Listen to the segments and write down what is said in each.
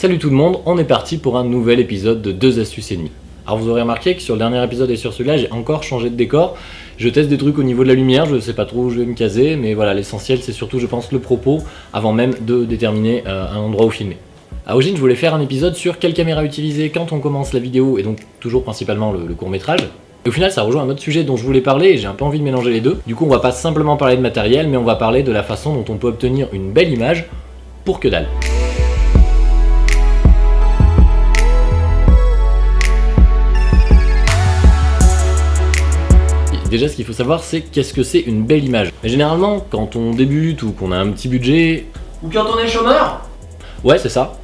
Salut tout le monde, on est parti pour un nouvel épisode de 2 astuces et demie. Alors vous aurez remarqué que sur le dernier épisode et sur celui-là, j'ai encore changé de décor. Je teste des trucs au niveau de la lumière, je sais pas trop où je vais me caser, mais voilà, l'essentiel c'est surtout je pense le propos avant même de déterminer euh, un endroit où filmer. À origine, je voulais faire un épisode sur quelle caméra utiliser quand on commence la vidéo, et donc toujours principalement le, le court métrage. Et au final, ça rejoint un autre sujet dont je voulais parler et j'ai un peu envie de mélanger les deux. Du coup, on va pas simplement parler de matériel, mais on va parler de la façon dont on peut obtenir une belle image pour que dalle. Déjà, ce qu'il faut savoir, c'est qu'est-ce que c'est une belle image. Mais généralement, quand on débute ou qu'on a un petit budget... Ou quand on est chômeur Ouais, c'est ça.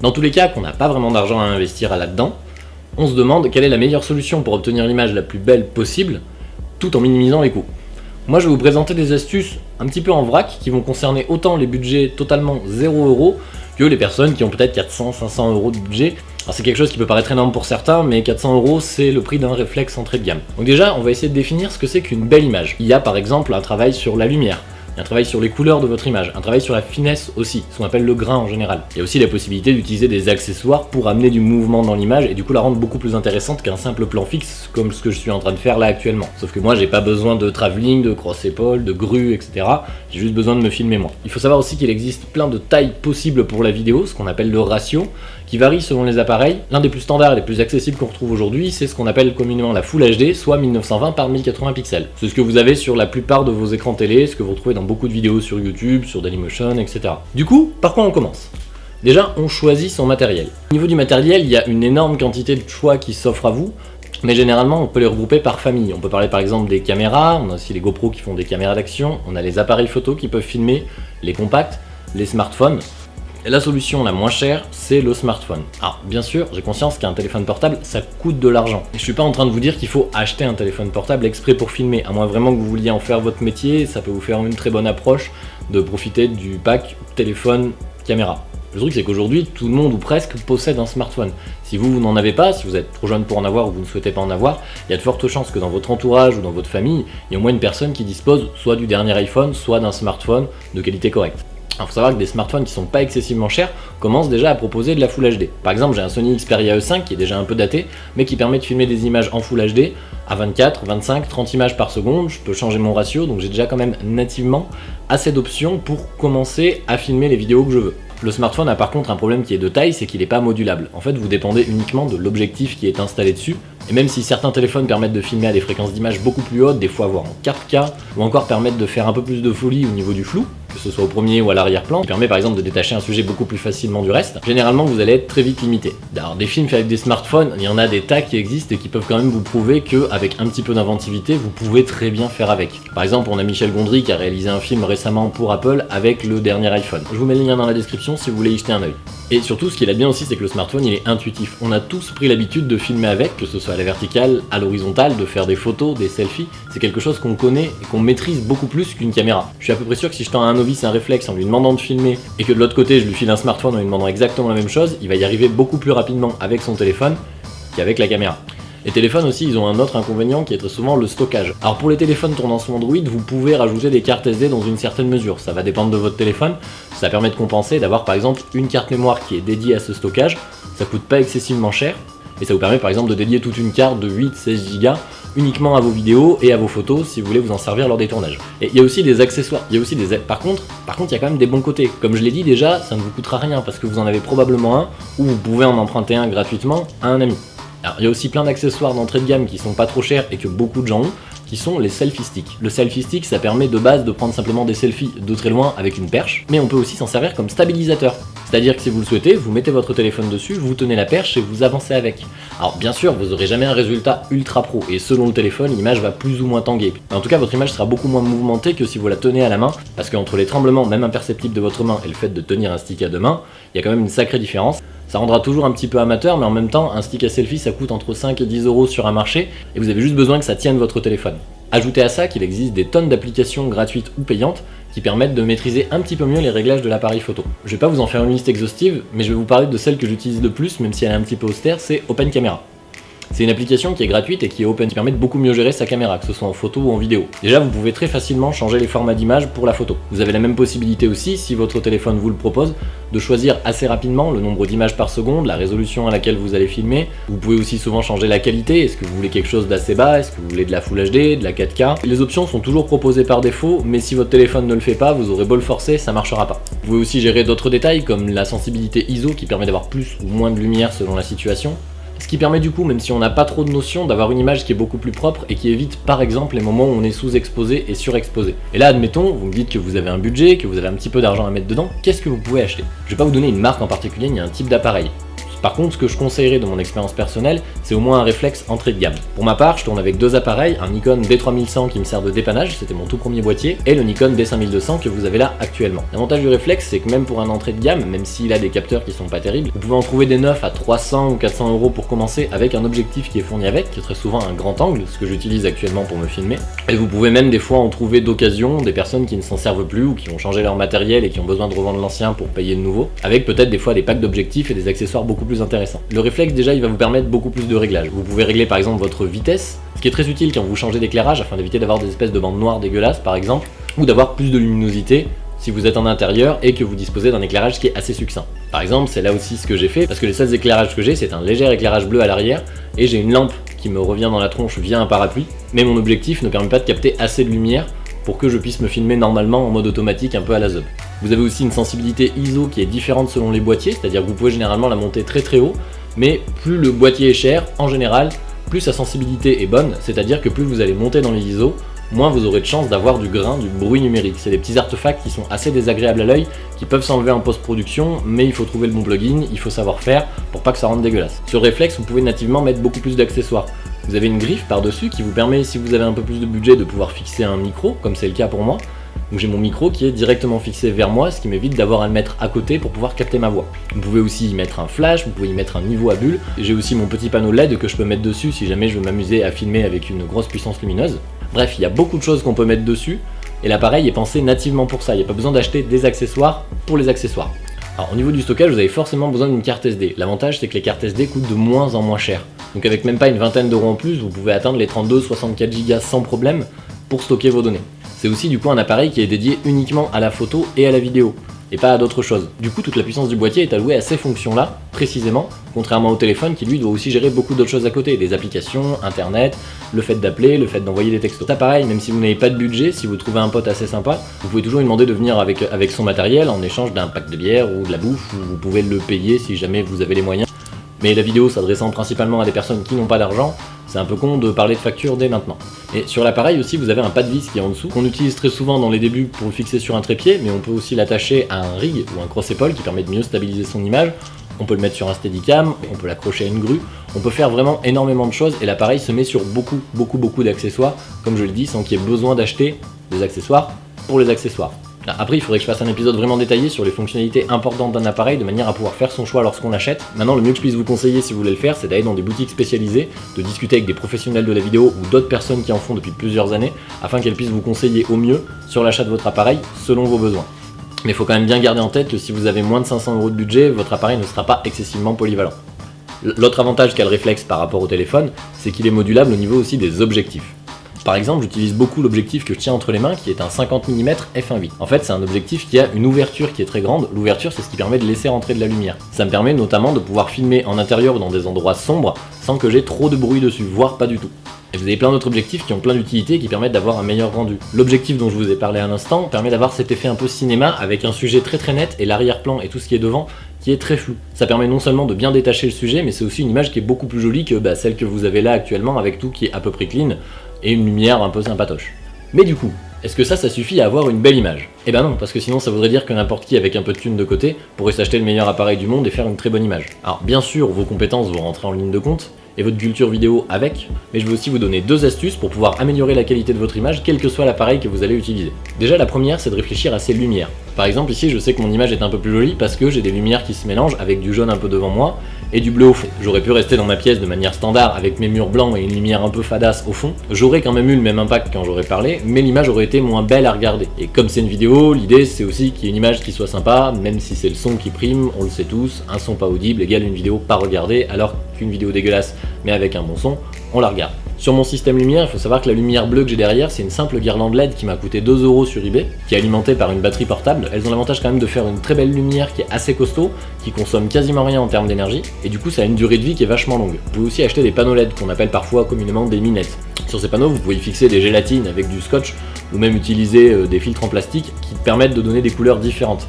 Dans tous les cas, qu'on n'a pas vraiment d'argent à investir là-dedans, on se demande quelle est la meilleure solution pour obtenir l'image la plus belle possible, tout en minimisant les coûts. Moi, je vais vous présenter des astuces un petit peu en vrac qui vont concerner autant les budgets totalement 0€ que les personnes qui ont peut-être 400-500 euros de budget c'est quelque chose qui peut paraître énorme pour certains, mais 400 euros c'est le prix d'un réflexe entrée de gamme. Donc déjà, on va essayer de définir ce que c'est qu'une belle image. Il y a par exemple un travail sur la lumière, un travail sur les couleurs de votre image, un travail sur la finesse aussi, ce qu'on appelle le grain en général. Il y a aussi la possibilité d'utiliser des accessoires pour amener du mouvement dans l'image et du coup la rendre beaucoup plus intéressante qu'un simple plan fixe comme ce que je suis en train de faire là actuellement. Sauf que moi j'ai pas besoin de travelling, de cross-épaule, de grue, etc. J'ai juste besoin de me filmer moi. Il faut savoir aussi qu'il existe plein de tailles possibles pour la vidéo, ce qu'on appelle le ratio, qui varie selon les appareils. L'un des plus standards et les plus accessibles qu'on retrouve aujourd'hui, c'est ce qu'on appelle communément la Full HD, soit 1920 par 1080 pixels. C'est ce que vous avez sur la plupart de vos écrans télé, ce que vous retrouvez dans beaucoup de vidéos sur YouTube, sur Dailymotion, etc. Du coup, par quoi on commence? Déjà, on choisit son matériel. Au niveau du matériel, il y a une énorme quantité de choix qui s'offrent à vous, mais généralement, on peut les regrouper par famille. On peut parler par exemple des caméras, on a aussi les GoPro qui font des caméras d'action, on a les appareils photo qui peuvent filmer, les compacts, les smartphones. La solution la moins chère, c'est le smartphone. Alors, bien sûr, j'ai conscience qu'un téléphone portable, ça coûte de l'argent. Je suis pas en train de vous dire qu'il faut acheter un téléphone portable exprès pour filmer, à moins vraiment que vous vouliez en faire votre métier, ça peut vous faire une très bonne approche de profiter du pack téléphone caméra. Le truc c'est qu'aujourd'hui, tout le monde ou presque possède un smartphone. Si vous, vous n'en avez pas, si vous êtes trop jeune pour en avoir ou vous ne souhaitez pas en avoir, il y a de fortes chances que dans votre entourage ou dans votre famille, il y ait au moins une personne qui dispose soit du dernier iPhone, soit d'un smartphone de qualité correcte. Il faut savoir que des smartphones qui sont pas excessivement chers commencent déjà à proposer de la Full HD. Par exemple, j'ai un Sony Xperia E5 qui est déjà un peu daté, mais qui permet de filmer des images en Full HD à 24, 25, 30 images par seconde. Je peux changer mon ratio, donc j'ai déjà quand même nativement assez d'options pour commencer à filmer les vidéos que je veux. Le smartphone a par contre un problème qui est de taille, c'est qu'il n'est pas modulable. En fait, vous dépendez uniquement de l'objectif qui est installé dessus, et même si certains téléphones permettent de filmer à des fréquences d'image beaucoup plus hautes, des fois voire en 4K, ou encore permettent de faire un peu plus de folie au niveau du flou, que ce soit au premier ou à l'arrière-plan, qui permet par exemple de détacher un sujet beaucoup plus facilement du reste, généralement vous allez être très vite limité. Alors des films faits avec des smartphones, il y en a des tas qui existent et qui peuvent quand même vous prouver qu'avec un petit peu d'inventivité, vous pouvez très bien faire avec. Par exemple, on a Michel Gondry qui a réalisé un film récemment pour Apple avec le dernier iPhone. Je vous mets le lien dans la description si vous voulez y jeter un oeil. Et surtout, ce qui est bien aussi, c'est que le smartphone, il est intuitif. On a tous pris l'habitude de filmer avec, que ce soit à la verticale, à l'horizontale, de faire des photos, des selfies. C'est quelque chose qu'on connaît et qu'on maîtrise beaucoup plus qu'une caméra. Je suis à peu près sûr que si je tends à un novice un réflexe en lui demandant de filmer, et que de l'autre côté, je lui file un smartphone en lui demandant exactement la même chose, il va y arriver beaucoup plus rapidement avec son téléphone qu'avec la caméra. Les téléphones aussi, ils ont un autre inconvénient qui est très souvent le stockage. Alors pour les téléphones tournant sous Android, vous pouvez rajouter des cartes SD dans une certaine mesure. Ça va dépendre de votre téléphone. Ça permet de compenser, d'avoir par exemple une carte mémoire qui est dédiée à ce stockage. Ça coûte pas excessivement cher. Et ça vous permet par exemple de dédier toute une carte de 8-16 Go uniquement à vos vidéos et à vos photos si vous voulez vous en servir lors des tournages. Et il y a aussi des accessoires, il y a aussi des... Par contre, par contre, il y a quand même des bons côtés. Comme je l'ai dit déjà, ça ne vous coûtera rien parce que vous en avez probablement un ou vous pouvez en emprunter un gratuitement à un ami. Alors il y a aussi plein d'accessoires d'entrée de gamme qui sont pas trop chers et que beaucoup de gens ont, qui sont les selfie sticks. Le selfie stick, ça permet de base de prendre simplement des selfies de très loin avec une perche, mais on peut aussi s'en servir comme stabilisateur. C'est-à-dire que si vous le souhaitez, vous mettez votre téléphone dessus, vous tenez la perche et vous avancez avec. Alors bien sûr, vous aurez jamais un résultat ultra pro, et selon le téléphone, l'image va plus ou moins tanguer. En tout cas, votre image sera beaucoup moins mouvementée que si vous la tenez à la main, parce qu'entre les tremblements, même imperceptibles de votre main, et le fait de tenir un stick à deux mains, il y a quand même une sacrée différence. Ça rendra toujours un petit peu amateur, mais en même temps, un stick à selfie, ça coûte entre 5 et 10 euros sur un marché, et vous avez juste besoin que ça tienne votre téléphone. Ajoutez à ça qu'il existe des tonnes d'applications gratuites ou payantes qui permettent de maîtriser un petit peu mieux les réglages de l'appareil photo. Je vais pas vous en faire une liste exhaustive, mais je vais vous parler de celle que j'utilise le plus, même si elle est un petit peu austère, c'est Open Camera. C'est une application qui est gratuite et qui est open, qui permet de beaucoup mieux gérer sa caméra, que ce soit en photo ou en vidéo. Déjà, vous pouvez très facilement changer les formats d'image pour la photo. Vous avez la même possibilité aussi, si votre téléphone vous le propose, de choisir assez rapidement le nombre d'images par seconde, la résolution à laquelle vous allez filmer. Vous pouvez aussi souvent changer la qualité, est-ce que vous voulez quelque chose d'assez bas, est-ce que vous voulez de la Full HD, de la 4K. Les options sont toujours proposées par défaut, mais si votre téléphone ne le fait pas, vous aurez beau le forcer, ça marchera pas. Vous pouvez aussi gérer d'autres détails comme la sensibilité ISO qui permet d'avoir plus ou moins de lumière selon la situation, ce qui permet du coup, même si on n'a pas trop de notions, d'avoir une image qui est beaucoup plus propre et qui évite par exemple les moments où on est sous-exposé et surexposé. Et là, admettons, vous me dites que vous avez un budget, que vous avez un petit peu d'argent à mettre dedans, qu'est-ce que vous pouvez acheter? Je vais pas vous donner une marque en particulier, ni un type d'appareil. Par contre, ce que je conseillerais de mon expérience personnelle, c'est au moins un réflexe entrée de gamme. Pour ma part, je tourne avec deux appareils, un Nikon D3100 qui me sert de dépannage, c'était mon tout premier boîtier, et le Nikon D5200 que vous avez là actuellement. L'avantage du réflexe, c'est que même pour un entrée de gamme, même s'il a des capteurs qui sont pas terribles, vous pouvez en trouver des neufs à 300 ou 400 euros pour commencer avec un objectif qui est fourni avec, qui est très souvent un grand angle, ce que j'utilise actuellement pour me filmer. Et vous pouvez même des fois en trouver d'occasion des personnes qui ne s'en servent plus ou qui ont changé leur matériel et qui ont besoin de revendre l'ancien pour payer le nouveau, avec peut-être des fois des packs d'objectifs et des accessoires beaucoup plus intéressants réflexe déjà il va vous permettre beaucoup plus de réglages. Vous pouvez régler par exemple votre vitesse, ce qui est très utile quand vous changez d'éclairage afin d'éviter d'avoir des espèces de bandes noires dégueulasses par exemple, ou d'avoir plus de luminosité si vous êtes en intérieur et que vous disposez d'un éclairage qui est assez succinct. Par exemple, c'est là aussi ce que j'ai fait, parce que les seuls éclairages que j'ai, c'est un léger éclairage bleu à l'arrière, et j'ai une lampe qui me revient dans la tronche via un parapluie, mais mon objectif ne permet pas de capter assez de lumière pour que je puisse me filmer normalement en mode automatique un peu à la zob. Vous avez aussi une sensibilité ISO qui est différente selon les boîtiers, c'est-à-dire que vous pouvez généralement la monter très très haut, mais plus le boîtier est cher, en général, plus sa sensibilité est bonne, c'est-à-dire que plus vous allez monter dans les ISO, moins vous aurez de chances d'avoir du grain, du bruit numérique. C'est des petits artefacts qui sont assez désagréables à l'œil, qui peuvent s'enlever en post-production, mais il faut trouver le bon plugin, il faut savoir faire pour pas que ça rende dégueulasse. Sur réflexe, vous pouvez nativement mettre beaucoup plus d'accessoires. Vous avez une griffe par-dessus qui vous permet, si vous avez un peu plus de budget, de pouvoir fixer un micro, comme c'est le cas pour moi. Donc j'ai mon micro qui est directement fixé vers moi, ce qui m'évite d'avoir à le mettre à côté pour pouvoir capter ma voix. Vous pouvez aussi y mettre un flash, vous pouvez y mettre un niveau à bulle. J'ai aussi mon petit panneau LED que je peux mettre dessus si jamais je veux m'amuser à filmer avec une grosse puissance lumineuse. Bref, il y a beaucoup de choses qu'on peut mettre dessus, et l'appareil est pensé nativement pour ça, il n'y a pas besoin d'acheter des accessoires pour les accessoires. Alors au niveau du stockage, vous avez forcément besoin d'une carte SD. L'avantage c'est que les cartes SD coûtent de moins en moins cher. Donc avec même pas une vingtaine d'euros en plus, vous pouvez atteindre les 32-64 Go sans problème pour stocker vos données. C'est aussi du coup un appareil qui est dédié uniquement à la photo et à la vidéo, et pas à d'autres choses. Du coup, toute la puissance du boîtier est allouée à ces fonctions-là, précisément, contrairement au téléphone qui lui doit aussi gérer beaucoup d'autres choses à côté, des applications, internet, le fait d'appeler, le fait d'envoyer des textos. C'est pareil, même si vous n'avez pas de budget, si vous trouvez un pote assez sympa, vous pouvez toujours lui demander de venir avec, avec son matériel en échange d'un pack de bière ou de la bouffe, ou vous pouvez le payer si jamais vous avez les moyens. Mais la vidéo s'adressant principalement à des personnes qui n'ont pas d'argent, c'est un peu con de parler de facture dès maintenant. Et sur l'appareil aussi, vous avez un pas de vis qui est en dessous, qu'on utilise très souvent dans les débuts pour le fixer sur un trépied, mais on peut aussi l'attacher à un rig ou un cross-épaule qui permet de mieux stabiliser son image. On peut le mettre sur un steadicam, on peut l'accrocher à une grue, on peut faire vraiment énormément de choses et l'appareil se met sur beaucoup, beaucoup, beaucoup d'accessoires, comme je le dis, sans qu'il y ait besoin d'acheter des accessoires pour les accessoires. Après, il faudrait que je fasse un épisode vraiment détaillé sur les fonctionnalités importantes d'un appareil de manière à pouvoir faire son choix lorsqu'on l'achète. Maintenant, le mieux que je puisse vous conseiller si vous voulez le faire, c'est d'aller dans des boutiques spécialisées, de discuter avec des professionnels de la vidéo ou d'autres personnes qui en font depuis plusieurs années, afin qu'elles puissent vous conseiller au mieux sur l'achat de votre appareil selon vos besoins. Mais il faut quand même bien garder en tête que si vous avez moins de 500 euros de budget, votre appareil ne sera pas excessivement polyvalent. L'autre avantage qu'a le réflexe par rapport au téléphone, c'est qu'il est modulable au niveau aussi des objectifs. Par exemple, j'utilise beaucoup l'objectif que je tiens entre les mains qui est un 50 mm f1.8. En fait, c'est un objectif qui a une ouverture qui est très grande. L'ouverture, c'est ce qui permet de laisser rentrer de la lumière. Ça me permet notamment de pouvoir filmer en intérieur ou dans des endroits sombres sans que j'ai trop de bruit dessus, voire pas du tout. Et vous avez plein d'autres objectifs qui ont plein d'utilités qui permettent d'avoir un meilleur rendu. L'objectif dont je vous ai parlé à l'instant permet d'avoir cet effet un peu cinéma avec un sujet très très net et l'arrière-plan et tout ce qui est devant qui est très flou. Ça permet non seulement de bien détacher le sujet, mais c'est aussi une image qui est beaucoup plus jolie que bah, celle que vous avez là actuellement avec tout qui est à peu près clean et une lumière un peu sympatoche. Mais du coup, est-ce que ça, ça suffit à avoir une belle image? Eh ben non, parce que sinon ça voudrait dire que n'importe qui avec un peu de thune de côté pourrait s'acheter le meilleur appareil du monde et faire une très bonne image. Alors bien sûr, vos compétences vont rentrer en ligne de compte, et votre culture vidéo avec, mais je vais aussi vous donner deux astuces pour pouvoir améliorer la qualité de votre image, quel que soit l'appareil que vous allez utiliser. Déjà, la première, c'est de réfléchir à ses lumières. Par exemple ici je sais que mon image est un peu plus jolie parce que j'ai des lumières qui se mélangent avec du jaune un peu devant moi et du bleu au fond. J'aurais pu rester dans ma pièce de manière standard avec mes murs blancs et une lumière un peu fadasse au fond. J'aurais quand même eu le même impact quand j'aurais parlé, mais l'image aurait été moins belle à regarder. Et comme c'est une vidéo, l'idée c'est aussi qu'il y ait une image qui soit sympa, même si c'est le son qui prime, on le sait tous, un son pas audible égale une vidéo pas regardée, alors qu'une vidéo dégueulasse mais avec un bon son, on la regarde. Sur mon système lumière, il faut savoir que la lumière bleue que j'ai derrière, c'est une simple guirlande LED qui m'a coûté 2 euros sur eBay, qui est alimentée par une batterie portable. Elles ont l'avantage quand même de faire une très belle lumière qui est assez costaud, qui consomme quasiment rien en termes d'énergie, et du coup ça a une durée de vie qui est vachement longue. Vous pouvez aussi acheter des panneaux LED qu'on appelle parfois communément des minettes. Sur ces panneaux, vous pouvez fixer des gélatines avec du scotch, ou même utiliser euh, des filtres en plastique qui permettent de donner des couleurs différentes.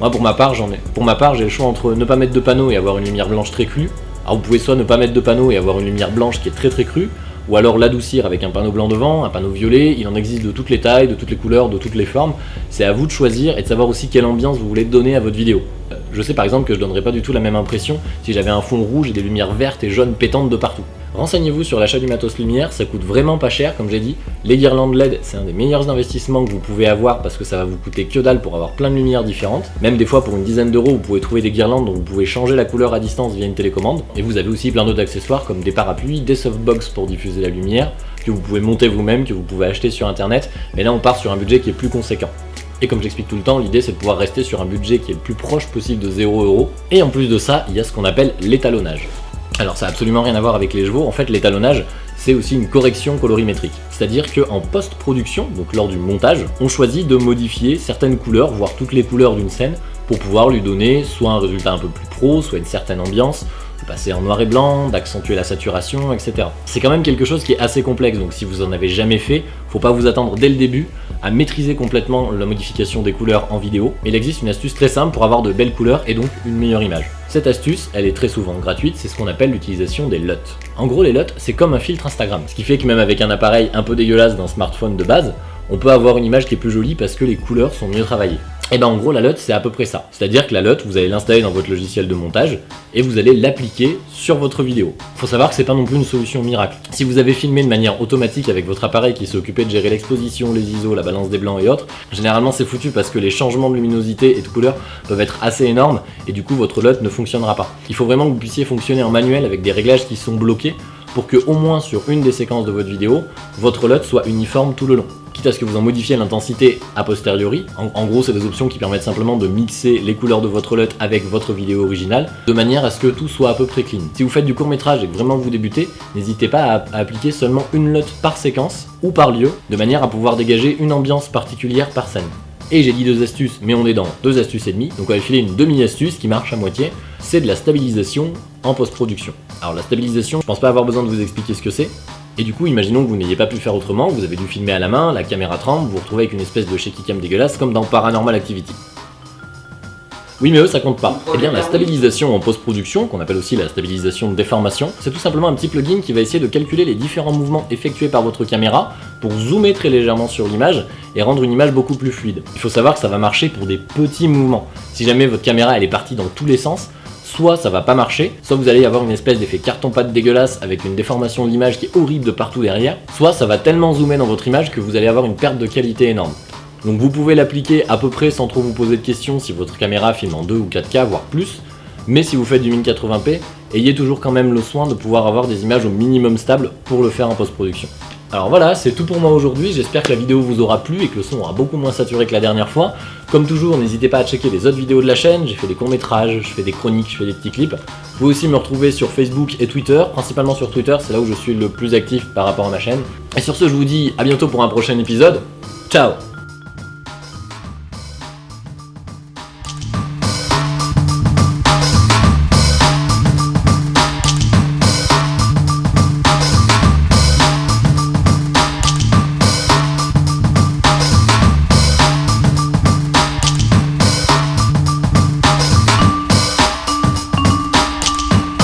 Moi pour ma part, j'en ai. Pour ma part, j'ai le choix entre ne pas mettre de panneau et avoir une lumière blanche très crue. Alors vous pouvez soit ne pas mettre de panneau et avoir une lumière blanche qui est très très crue, ou alors l'adoucir avec un panneau blanc devant, un panneau violet, il en existe de toutes les tailles, de toutes les couleurs, de toutes les formes, c'est à vous de choisir et de savoir aussi quelle ambiance vous voulez donner à votre vidéo. Euh, je sais par exemple que je donnerais pas du tout la même impression si j'avais un fond rouge et des lumières vertes et jaunes pétantes de partout. Renseignez-vous sur l'achat du matos lumière, ça coûte vraiment pas cher comme j'ai dit. Les guirlandes LED, c'est un des meilleurs investissements que vous pouvez avoir parce que ça va vous coûter que dalle pour avoir plein de lumières différentes. Même des fois pour une dizaine d'euros, vous pouvez trouver des guirlandes dont vous pouvez changer la couleur à distance via une télécommande. Et vous avez aussi plein d'autres accessoires comme des parapluies, des softbox pour diffuser la lumière, que vous pouvez monter vous-même, que vous pouvez acheter sur internet. Mais là on part sur un budget qui est plus conséquent. Et comme j'explique tout le temps, l'idée c'est de pouvoir rester sur un budget qui est le plus proche possible de 0€. Et en plus de ça, il y a ce qu'on appelle l'étalonnage. Alors ça n'a absolument rien à voir avec les chevaux, en fait l'étalonnage c'est aussi une correction colorimétrique. C'est-à-dire qu'en post-production, donc lors du montage, on choisit de modifier certaines couleurs, voire toutes les couleurs d'une scène, pour pouvoir lui donner soit un résultat un peu plus pro, soit une certaine ambiance, de passer en noir et blanc, d'accentuer la saturation, etc. C'est quand même quelque chose qui est assez complexe, donc si vous en avez jamais fait, faut pas vous attendre dès le début à maîtriser complètement la modification des couleurs en vidéo, mais il existe une astuce très simple pour avoir de belles couleurs et donc une meilleure image. Cette astuce, elle est très souvent gratuite, c'est ce qu'on appelle l'utilisation des LUT. En gros, les LUT, c'est comme un filtre Instagram, ce qui fait que même avec un appareil un peu dégueulasse d'un smartphone de base, on peut avoir une image qui est plus jolie parce que les couleurs sont mieux travaillées. Et ben en gros la LUT c'est à peu près ça. C'est-à-dire que la LUT vous allez l'installer dans votre logiciel de montage et vous allez l'appliquer sur votre vidéo. Faut savoir que c'est pas non plus une solution miracle. Si vous avez filmé de manière automatique avec votre appareil qui s'est occupé de gérer l'exposition, les ISO, la balance des blancs et autres, généralement c'est foutu parce que les changements de luminosité et de couleur peuvent être assez énormes et du coup votre LUT ne fonctionnera pas. Il faut vraiment que vous puissiez fonctionner en manuel avec des réglages qui sont bloqués pour que au moins sur une des séquences de votre vidéo, votre LUT soit uniforme tout le long quitte à ce que vous en modifiez l'intensité a posteriori. En, gros, c'est des options qui permettent simplement de mixer les couleurs de votre LUT avec votre vidéo originale, de manière à ce que tout soit à peu près clean. Si vous faites du court métrage et que vraiment vous débutez, n'hésitez pas à, appliquer seulement une LUT par séquence ou par lieu, de manière à pouvoir dégager une ambiance particulière par scène. Et j'ai dit deux astuces, mais on est dans deux astuces et demie, donc on va filer une demi-astuce qui marche à moitié, c'est de la stabilisation en post-production. Alors la stabilisation, je pense pas avoir besoin de vous expliquer ce que c'est, et du coup, imaginons que vous n'ayez pas pu faire autrement, vous avez dû filmer à la main, la caméra tremble, vous vous retrouvez avec une espèce de shaky cam dégueulasse comme dans Paranormal Activity. Oui mais eux ça compte pas. Eh bien la stabilisation en post-production, qu'on appelle aussi la stabilisation de déformation, c'est tout simplement un petit plugin qui va essayer de calculer les différents mouvements effectués par votre caméra pour zoomer très légèrement sur l'image et rendre une image beaucoup plus fluide. Il faut savoir que ça va marcher pour des petits mouvements. Si jamais votre caméra est partie dans tous les sens, soit ça va pas marcher, soit vous allez avoir une espèce d'effet carton-pâte dégueulasse avec une déformation de l'image qui est horrible de partout derrière, soit ça va tellement zoomer dans votre image que vous allez avoir une perte de qualité énorme. Donc vous pouvez l'appliquer à peu près sans trop vous poser de questions si votre caméra filme en 2 ou 4K, voire plus, mais si vous faites du 1080p, ayez toujours quand même le soin de pouvoir avoir des images au minimum stables pour le faire en post-production. Alors voilà, c'est tout pour moi aujourd'hui, j'espère que la vidéo vous aura plu et que le son aura beaucoup moins saturé que la dernière fois. Comme toujours, n'hésitez pas à checker les autres vidéos de la chaîne, j'ai fait des courts-métrages, je fais des chroniques, je fais des petits clips. Vous pouvez aussi me retrouver sur Facebook et Twitter, principalement sur Twitter, c'est là où je suis le plus actif par rapport à ma chaîne. Et sur ce, je vous dis à bientôt pour un prochain épisode. Ciao